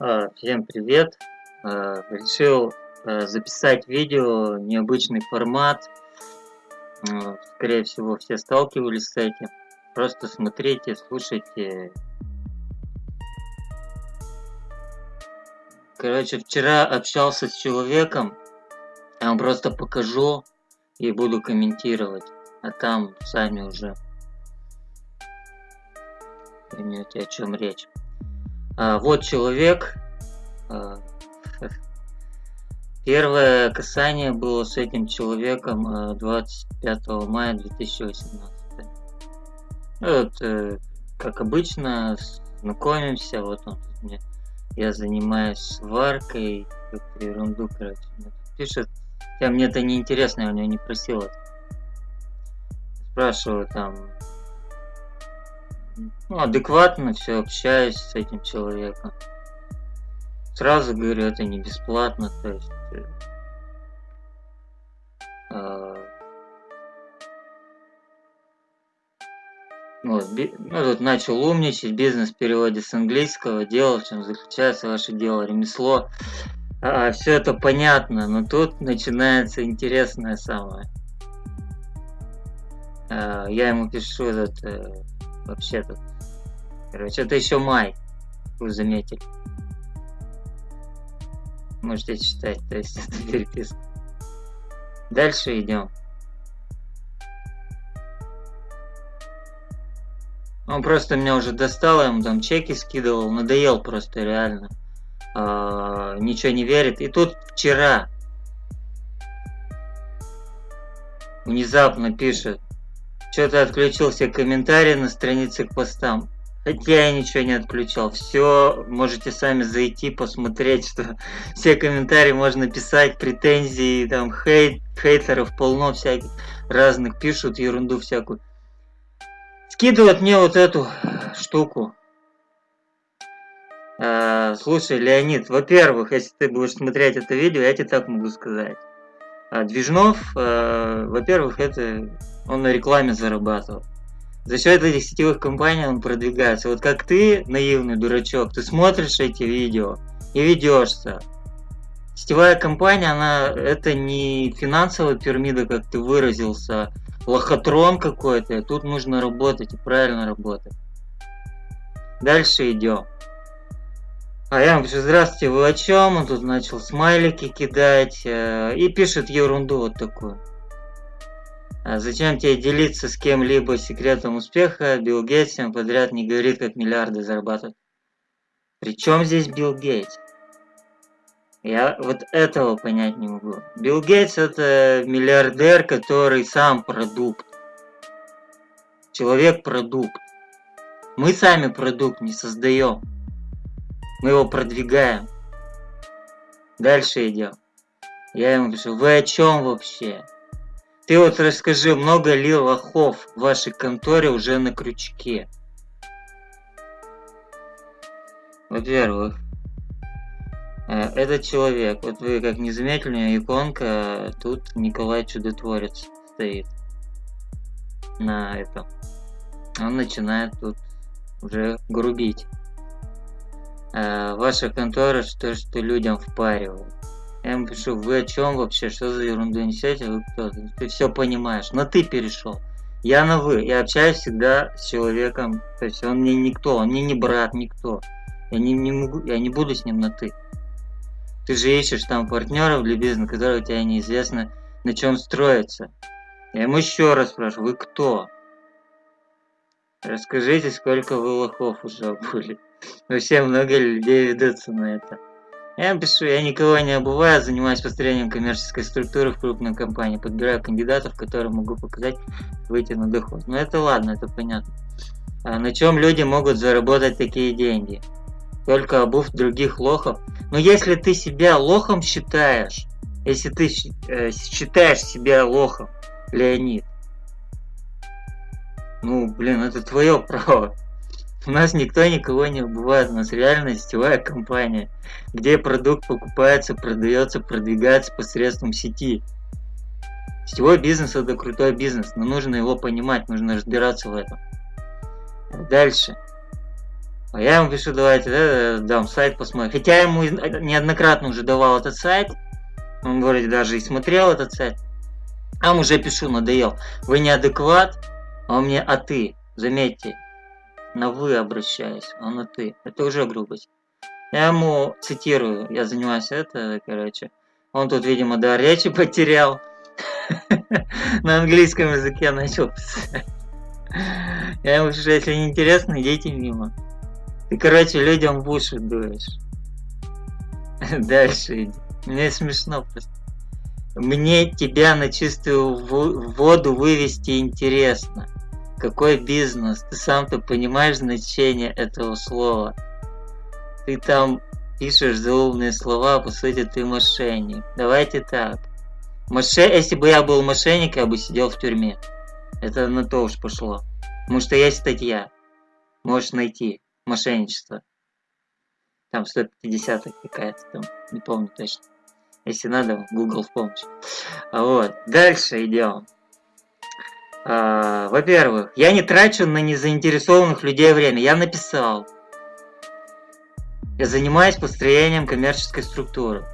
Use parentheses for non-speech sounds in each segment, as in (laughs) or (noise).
А, всем привет! А, решил а, записать видео, необычный формат. Скорее всего, все сталкивались с этим. Просто смотрите, слушайте. Короче, вчера общался с человеком. Я вам просто покажу и буду комментировать. А там сами уже поймете, о чем речь. А, вот человек. А, (laughs) первое касание было с этим человеком 25 а, мая 2018. Вот, э, как обычно, знакомимся, вот он мне, я занимаюсь сваркой, какую-то ерунду, короче, мне пишет, хотя мне это не интересно, я у него не просил это. Спрашиваю там, ну, адекватно все общаюсь с этим человеком. Сразу говорю, это не бесплатно, то есть... Э, э, вот, ну, тут начал умничать, бизнес в переводе с английского, дело, в чем заключается ваше дело, ремесло. А, все это понятно, но тут начинается интересное самое. А, я ему пишу этот э, вообще-то. Короче, это еще май, вы заметили. Можете читать, то есть это переписка. Дальше идем. Он просто меня уже достал, я ему там чеки скидывал, надоел просто реально. А, ничего не верит. И тут вчера внезапно пишет, что-то отключил все комментарии на странице к постам. Хотя я ничего не отключал. Все, можете сами зайти, посмотреть, что все комментарии можно писать, претензии, там, хейт, хейтеров полно всяких разных, пишут ерунду всякую. Скидывают мне вот эту штуку. А, слушай, Леонид, во-первых, если ты будешь смотреть это видео, я тебе так могу сказать. А Движнов, э, во-первых, это он на рекламе зарабатывал. За счет этих сетевых компаний он продвигается. Вот как ты, наивный дурачок, ты смотришь эти видео и ведешься. Сетевая компания, она это не финансовая пирамида, как ты выразился, лохотрон какой-то. Тут нужно работать и правильно работать. Дальше идем. А я пишу, здравствуйте, вы о чем? Он тут начал смайлики кидать э, и пишет ерунду вот такую. А зачем тебе делиться с кем-либо секретом успеха? Билл Гейтс всем подряд не говорит, как миллиарды зарабатывать. Причем здесь Билл Гейтс? Я вот этого понять не могу. Билл Гейтс это миллиардер, который сам продукт. Человек-продукт. Мы сами продукт не создаем. Мы его продвигаем. Дальше идем. Я ему пишу, вы о чем вообще? Ты вот расскажи, много ли лохов в вашей конторе уже на крючке? Во-первых, э, этот человек, вот вы как не иконка, тут Николай Чудотворец стоит на этом. Он начинает тут уже грубить э, ваша контора что, что людям впаривает. Я ему пишу, вы о чем вообще, что за ерунду несете, вы кто? Ты все понимаешь, но ты перешел. Я на вы, я общаюсь всегда с человеком, то есть он мне никто, он мне не брат, никто. Я не, не могу, я не буду с ним на ты. Ты же ищешь там партнеров для бизнеса, которые у тебя неизвестно на чем строится. Я ему еще раз спрашиваю, вы кто? Расскажите, сколько вы лохов уже (laughs) обули. Вообще много людей ведутся на это. Я пишу, я никого не обуваю, занимаюсь построением коммерческой структуры в крупной компании, подбираю кандидатов, которые могу показать, выйти на доход. Но это ладно, это понятно. А на чем люди могут заработать такие деньги? Только обув других лохов. Но если ты себя лохом считаешь, если ты э, считаешь себя лохом, Леонид, ну, блин, это твое право. У нас никто никого не убивает, у нас реально сетевая компания, где продукт покупается, продается, продвигается посредством сети. Сетевой бизнес это крутой бизнес, но нужно его понимать, нужно разбираться в этом. Дальше. А я ему пишу, давайте, да, дам сайт посмотрим. Хотя я ему неоднократно уже давал этот сайт. Он вроде даже и смотрел этот сайт. А уже пишу, надоел. Вы неадекват, а он мне а ты. Заметьте, на вы обращаюсь, а на ты. Это уже грубость. Я ему цитирую, я занимаюсь это, короче. Он тут, видимо, до речи потерял. (laughs) На английском языке начал писать. Я ему пишу, если не интересно, идите мимо. Ты, короче, людям в уши дуешь. (laughs) Дальше иди. Мне смешно просто. Мне тебя на чистую воду вывести интересно. Какой бизнес? Ты сам-то понимаешь значение этого слова. Ты там пишешь заумные слова, а по сути ты мошенник. Давайте так. Моше... Если бы я был мошенник, я бы сидел в тюрьме. Это на то уж пошло. Потому что есть статья. Можешь найти мошенничество. Там 150 какая-то там, не помню точно. Если надо, Google в помощь. А вот, дальше идем. А, Во-первых, я не трачу на незаинтересованных людей время. Я написал. Я занимаюсь построением коммерческой структуры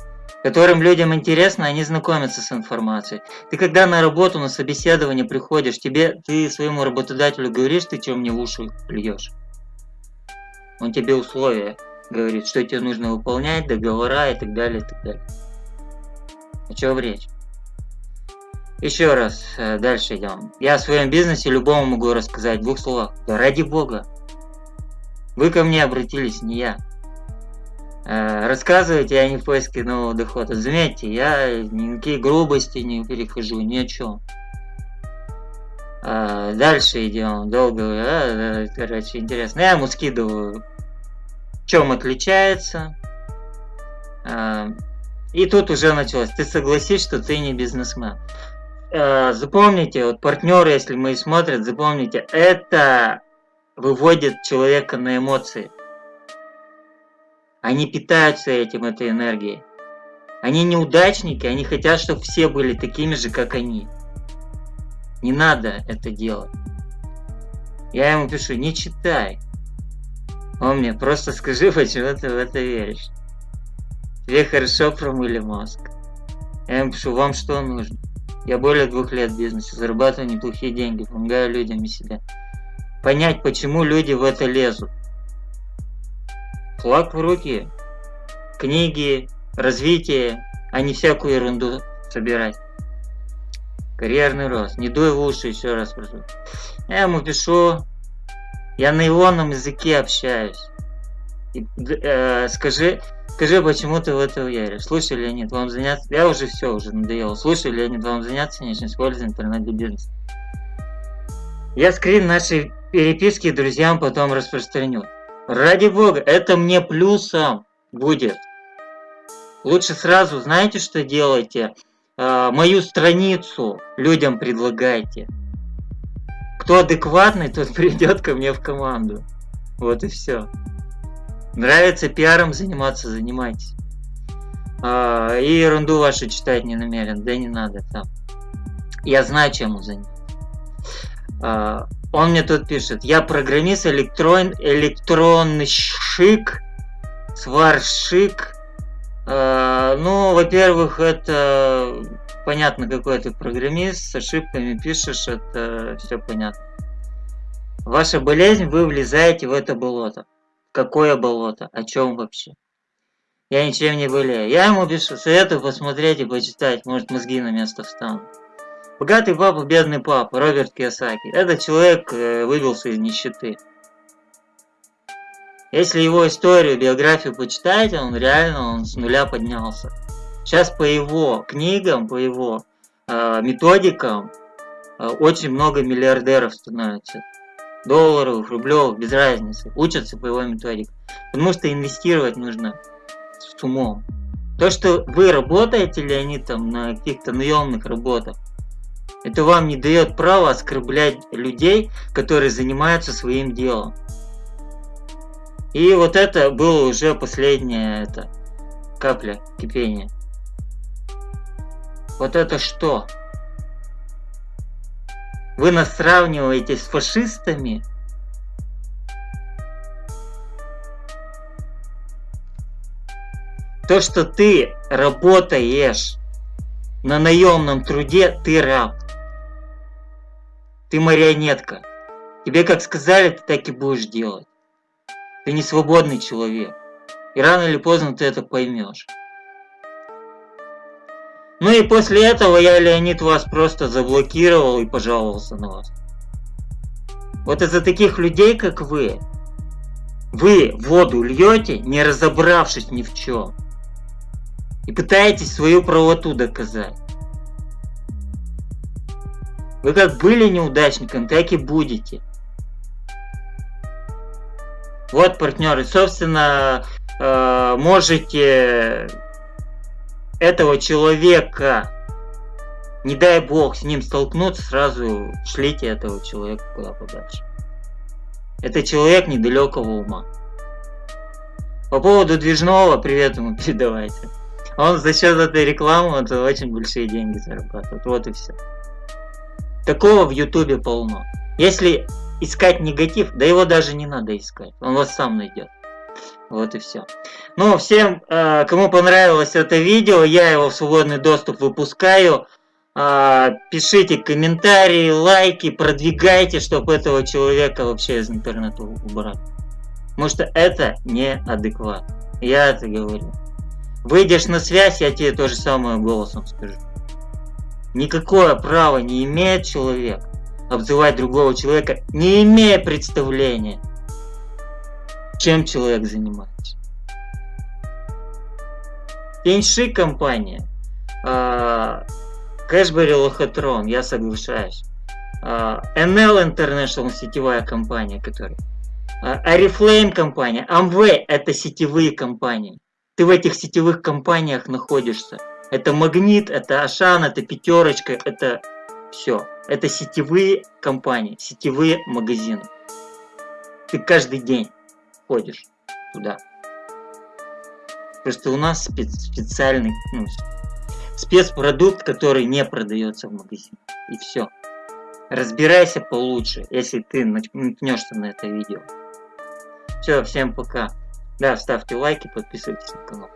которым людям интересно, они знакомятся с информацией. Ты когда на работу, на собеседование приходишь, тебе, ты своему работодателю говоришь, ты чем мне в уши плюешь. Он тебе условия говорит, что тебе нужно выполнять, договора и так далее, и так далее. О чем речь? Еще раз, э, дальше идем. Я о своем бизнесе любому могу рассказать в двух словах. Да ради бога. Вы ко мне обратились, не я. Э, рассказывать я не в поиске нового дохода. Заметьте, я никакие грубости не перехожу, ни о чем. А, дальше идем, долго, короче, интересно. Я ему скидываю, в чем отличается. И тут уже началось. Ты согласись, что ты не бизнесмен. А, запомните, вот партнеры, если мы смотрят, запомните, это выводит человека на эмоции. Они питаются этим, этой энергией. Они неудачники, они хотят, чтобы все были такими же, как они. Не надо это делать. Я ему пишу, не читай. Он мне, просто скажи, почему ты в это веришь. Тебе хорошо промыли мозг. Я ему пишу, вам что нужно? Я более двух лет в бизнесе, зарабатываю неплохие деньги, помогаю людям и себе. Понять, почему люди в это лезут флаг в руки, книги, развитие, а не всякую ерунду собирать. Карьерный рост. Не дуй в уши, еще раз прошу. Я ему пишу, я на ионном языке общаюсь. Э, скажи, скажи, почему ты в это веришь? Слушай, Леонид, вам заняться... Я уже все, уже надоело. Слушай, Леонид, вам заняться нечем, используй интернет для. Я скрин нашей переписки друзьям потом распространю. Ради бога, это мне плюсом будет. Лучше сразу, знаете, что делайте? Э, мою страницу людям предлагайте. Кто адекватный, тот (laughs) придет ко мне в команду. Вот и все. Нравится пиаром заниматься, занимайтесь. А, и ерунду вашу читать не намерен, да не надо там. Я знаю, чем заняться. А, он мне тут пишет, я программист электрон, электронщик, сварщик. Э, ну, во-первых, это понятно, какой ты программист, с ошибками пишешь, это все понятно. Ваша болезнь, вы влезаете в это болото. Какое болото? О чем вообще? Я ничем не болею. Я ему пишу, советую посмотреть и почитать, может мозги на место встанут. Богатый папа, бедный папа, Роберт Киосаки. Этот человек э, выбился из нищеты. Если его историю, биографию почитаете, он реально он с нуля поднялся. Сейчас по его книгам, по его э, методикам э, очень много миллиардеров становится. Долларов, рублев, без разницы. Учатся по его методике. Потому что инвестировать нужно с умом. То, что вы работаете, ли они там на каких-то наемных работах, это вам не дает права оскорблять людей, которые занимаются своим делом. И вот это было уже последняя это, капля кипения. Вот это что? Вы нас сравниваете с фашистами? То, что ты работаешь на наемном труде, ты раб. Ты марионетка. Тебе как сказали, ты так и будешь делать. Ты не свободный человек. И рано или поздно ты это поймешь. Ну и после этого я, Леонид, вас просто заблокировал и пожаловался на вас. Вот из-за таких людей, как вы, вы воду льете, не разобравшись ни в чем. И пытаетесь свою правоту доказать. Вы как были неудачником, так и будете. Вот, партнеры, собственно, э, можете этого человека, не дай бог с ним столкнуться, сразу шлите этого человека куда подальше. Это человек недалекого ума. По поводу движного, привет ему (laughs) передавайте. Он за счет этой рекламы это очень большие деньги зарабатывает. Вот и все. Такого в ютубе полно. Если искать негатив, да его даже не надо искать. Он вас сам найдет. Вот и все. Ну, всем, э, кому понравилось это видео, я его в свободный доступ выпускаю. Э, пишите комментарии, лайки, продвигайте, чтобы этого человека вообще из интернета убрать. Потому что это неадекват. Я это говорю. Выйдешь на связь, я тебе то же самое голосом скажу. Никакое право не имеет человек обзывать другого человека, не имея представления, чем человек занимается. Пеньши компания, Кэшбери Лохотрон, я соглашаюсь. NL International сетевая компания, которая. Арифлейм компания, Amway это сетевые компании. Ты в этих сетевых компаниях находишься. Это Магнит, это Ашан, это Пятерочка, это все. Это сетевые компании, сетевые магазины. Ты каждый день ходишь туда. Просто у нас спец специальный ну, спецпродукт, который не продается в магазине. И все. Разбирайся получше, если ты наткнешься на это видео. Все, всем пока. Да, ставьте лайки, подписывайтесь на канал.